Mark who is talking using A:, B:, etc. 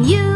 A: you.